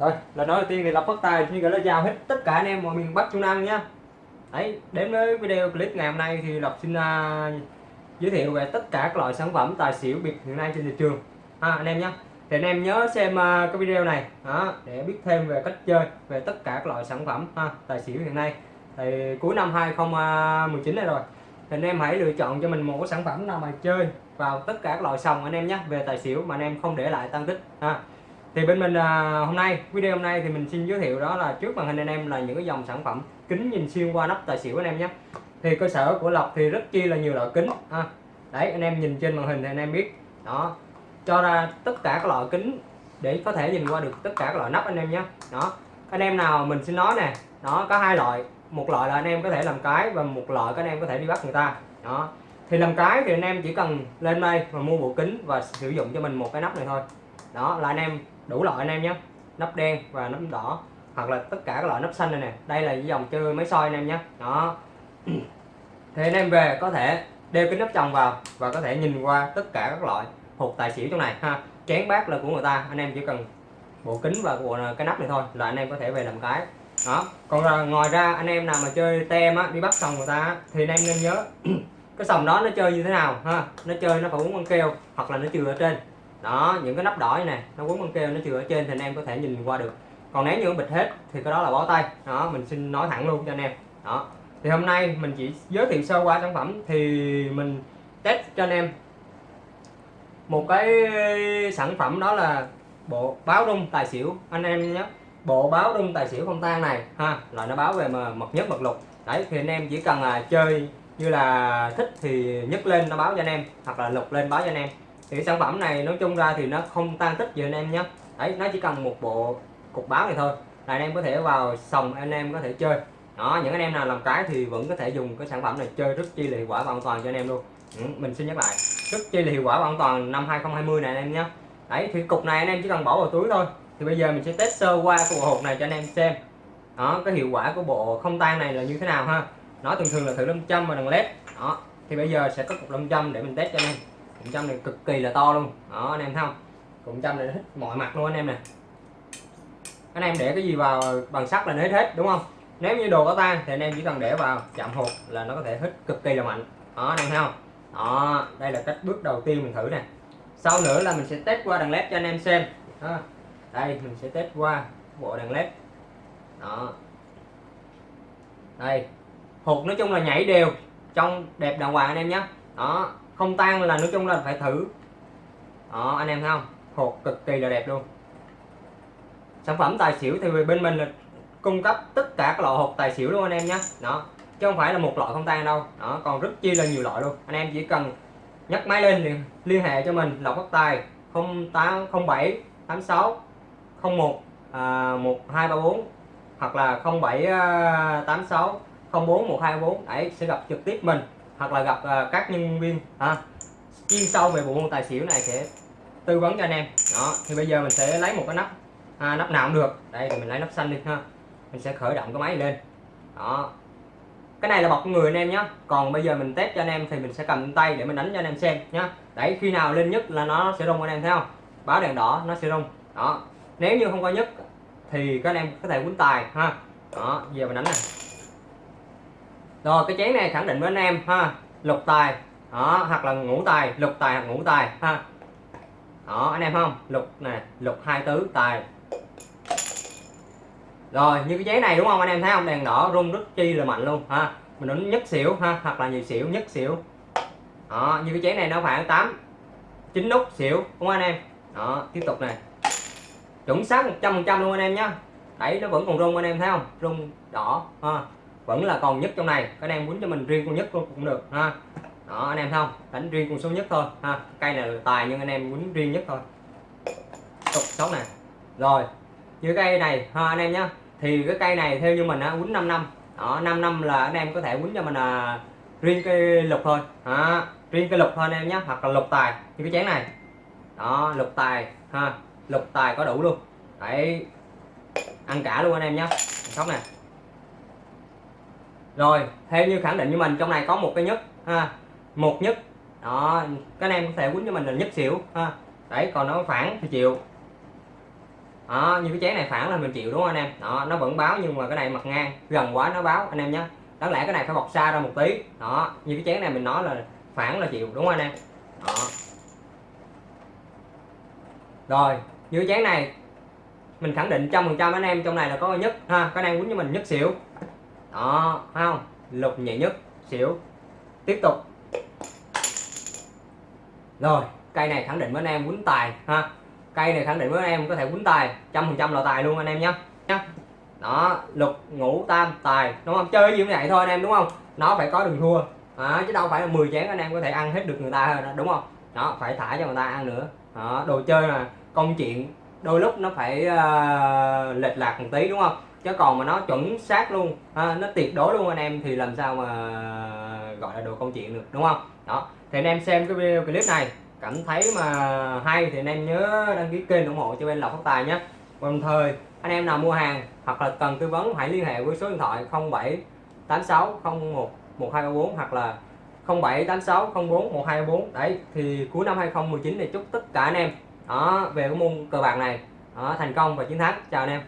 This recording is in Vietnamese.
rồi là nói đầu tiên thì lập phát tài xin gửi lời chào hết tất cả anh em mọi miền Bắc Trung Nam nhé đấy đến với video clip ngày hôm nay thì lộc xin uh, giới thiệu về tất cả các loại sản phẩm tài xỉu biệt hiện nay trên thị trường. Ha anh em nhé thì anh em nhớ xem uh, cái video này đó, để biết thêm về cách chơi về tất cả các loại sản phẩm ha, tài xỉu hiện nay. Thì cuối năm 2019 này rồi thì anh em hãy lựa chọn cho mình một cái sản phẩm nào mà chơi vào tất cả các loại sòng anh em nhé về tài xỉu mà anh em không để lại tăng tích ha thì bên mình à, hôm nay video hôm nay thì mình xin giới thiệu đó là trước màn hình anh em là những cái dòng sản phẩm kính nhìn xuyên qua nắp tài xỉu anh em nhé. Thì cơ sở của lộc thì rất chi là nhiều loại kính ha. Đấy anh em nhìn trên màn hình thì anh em biết. Đó cho ra tất cả các loại kính để có thể nhìn qua được tất cả các loại nắp anh em nhé. Đó anh em nào mình xin nói nè đó có hai loại. Một loại là anh em có thể làm cái và một loại các anh em có thể đi bắt người ta. Đó thì làm cái thì anh em chỉ cần lên đây và mua bộ kính và sử dụng cho mình một cái nắp này thôi đó, là anh em, đủ loại anh em nhé. Nắp đen và nắp đỏ, hoặc là tất cả các loại nắp xanh này nè. Đây là dòng chơi máy soi anh em nhé. Đó. Thì anh em về có thể đeo cái nắp chồng vào và có thể nhìn qua tất cả các loại hộp tài xỉu trong này, ha. Chén bát là của người ta, anh em chỉ cần bộ kính và bộ ờ, cái nắp này thôi là anh em có thể về làm cái. Đó. Còn là ngoài ra anh em nào mà chơi tem á, đi bắt sòng người ta thì anh em nên nhớ cái sòng đó nó chơi như thế nào, ha. Nó chơi nó phải uống băng keo, hoặc là nó trừ ở trên đó, những cái nắp đỏ này nó quấn băng keo, nó chưa ở trên thì anh em có thể nhìn qua được. Còn nếu như nó bịt hết thì cái đó là bó tay. Đó, mình xin nói thẳng luôn cho anh em. Đó. Thì hôm nay mình chỉ giới thiệu sơ qua sản phẩm thì mình test cho anh em. Một cái sản phẩm đó là bộ báo rung tài xỉu. Anh em nhé bộ báo rung tài xỉu không tan này, ha, là nó báo về mà mật nhất mật lục. Đấy, thì anh em chỉ cần là chơi như là thích thì nhấc lên nó báo cho anh em, hoặc là lục lên báo cho anh em thì sản phẩm này nói chung ra thì nó không tan tích gì anh em nhé. Đấy nó chỉ cần một bộ cục báo này thôi. Là anh em có thể vào sòng anh em có thể chơi. Đó những anh em nào làm cái thì vẫn có thể dùng cái sản phẩm này chơi rất chi là hiệu quả và an toàn cho anh em luôn. Ừ, mình xin nhắc lại rất chi là hiệu quả và an toàn năm 2020 này anh em nhé. Đấy thì cục này anh em chỉ cần bỏ vào túi thôi. Thì bây giờ mình sẽ test sơ qua cái bộ hộp này cho anh em xem. Đó cái hiệu quả của bộ không tan này là như thế nào ha? Nó thường thường là thử lâm châm và đằng led. Đó thì bây giờ sẽ có cục lâm châm để mình test cho anh em cụm châm này cực kỳ là to luôn. Đó, anh em thấy không? Cụm châm này hết mọi mặt luôn anh em nè. Anh em để cái gì vào bằng sắt là nó hết hết đúng không? Nếu như đồ có tan thì anh em chỉ cần để vào chạm hộp là nó có thể hít cực kỳ là mạnh. Đó, anh em thấy không? Đó, đây là cách bước đầu tiên mình thử nè. Sau nữa là mình sẽ test qua đằng led cho anh em xem. Đó. đây, mình sẽ test qua bộ đèn led. Đó. Đây, hột nói chung là nhảy đều trong đẹp đàng hoàng anh em nhé. Đó không tan là nói chung là phải thử. Đó anh em thấy không? Hột cực kỳ là đẹp luôn. Sản phẩm tài xỉu thì bên mình là cung cấp tất cả các loại hột tài xỉu luôn anh em nhé. Đó chứ không phải là một loại không tan đâu. Đó còn rất chi là nhiều loại luôn. Anh em chỉ cần nhấc máy lên liền liên hệ cho mình lộc phát tài 0807 86 01 à, 1234 hoặc là 07 86 04 124 đấy sẽ gặp trực tiếp mình hoặc là gặp à, các nhân viên ha chuyên sâu về bộ môn tài xỉu này sẽ tư vấn cho anh em. Đó thì bây giờ mình sẽ lấy một cái nắp à, nắp nào cũng được. Đây thì mình lấy nắp xanh đi ha. Mình sẽ khởi động cái máy lên. Đó. Cái này là bọc người anh em nhé còn bây giờ mình test cho anh em thì mình sẽ cầm tay để mình đánh cho anh em xem nhé đấy khi nào lên nhất là nó sẽ rung anh em thấy không? Báo đèn đỏ nó sẽ rung. Đó. Nếu như không có nhất thì các anh em có thể quấn tài ha. Đó giờ mình đánh này rồi, cái chén này khẳng định với anh em, ha, lục tài. Đó, hoặc là ngũ tài, lục tài hoặc ngũ tài, ha. Đó, anh em không? Lục nè lục hai tứ, tài. Rồi, như cái giấy này đúng không anh em thấy không? Đèn đỏ, rung rất chi là mạnh luôn, ha. Mình đánh nhất xỉu, ha, hoặc là nhiều xỉu, nhất xỉu. Đó, như cái chén này nó khoảng 8 9 nút xỉu, đúng không anh em? Đó, tiếp tục này. Chuẩn xác 100 trăm luôn anh em nhá. Đấy, nó vẫn còn rung anh em thấy không? Rung đỏ, ha vẫn là còn nhất trong này. Các anh em muốn cho mình riêng con nhất luôn cũng được ha. Đó anh em không? Đánh riêng con số nhất thôi ha. Cây này là tài nhưng anh em muốn riêng nhất thôi. Tục sống này. Rồi như cây này ha anh em nhé thì cái cây này theo như mình á quýnh 5 năm. Đó 5 năm là anh em có thể quýnh cho mình là riêng cái lục thôi đó, riêng cái lục thôi anh em nhé hoặc là lục tài. Như cái chén này. Đó lục tài ha. Lục tài có đủ luôn. Đấy. Ăn cả luôn anh em nhé sóc này rồi theo như khẳng định với mình, trong này có một cái nhất, ha, một nhất. Đó các anh em có thể quýnh cho mình là nhất xỉu, ha. Đấy, còn nó phản thì chịu. Đó, như cái chén này phản là mình chịu, đúng không anh em? Đó, nó vẫn báo nhưng mà cái này mặt ngang, gần quá nó báo, anh em nhé. Đáng lẽ cái này phải bọc xa ra một tí. Đó, như cái chén này mình nói là phản là chịu, đúng không anh em? Đó. Rồi, như cái chén này, mình khẳng định trăm phần trăm anh em, trong này là có nhất, ha. Các anh em quýnh cho mình nhất xỉu đó phải không? Lục nhẹ nhất xỉu. Tiếp tục. Rồi cây này khẳng định với anh em quýnh tài ha? Cây này khẳng định với anh em có thể quýnh tài trăm phần trăm là tài luôn anh em nhé nhá. Đó lục ngũ tam tài. Đúng không? Chơi gì cũng vậy thôi anh em đúng không? Nó phải có đường thua. À, chứ đâu phải là 10 chén anh em có thể ăn hết được người ta đúng không? Đó phải thả cho người ta ăn nữa. Đó, đồ chơi mà công chuyện đôi lúc nó phải uh, lệch lạc một tí đúng không? Chứ còn mà nó chuẩn xác luôn ha, nó tuyệt đối luôn anh em thì làm sao mà gọi là đồ công chuyện được đúng không? Đó thì anh em xem cái video clip này cảm thấy mà hay thì anh em nhớ đăng ký kênh ủng hộ cho bên lộc phát tài nhé. Đồng thời anh em nào mua hàng hoặc là cần tư vấn hãy liên hệ với số điện thoại 0786 01 1234 hoặc là 0786 04 1234 đấy thì cuối năm 2019 này chúc tất cả anh em đó về cái môn cờ bạc này. Đó, thành công và chiến thắng. Chào anh em.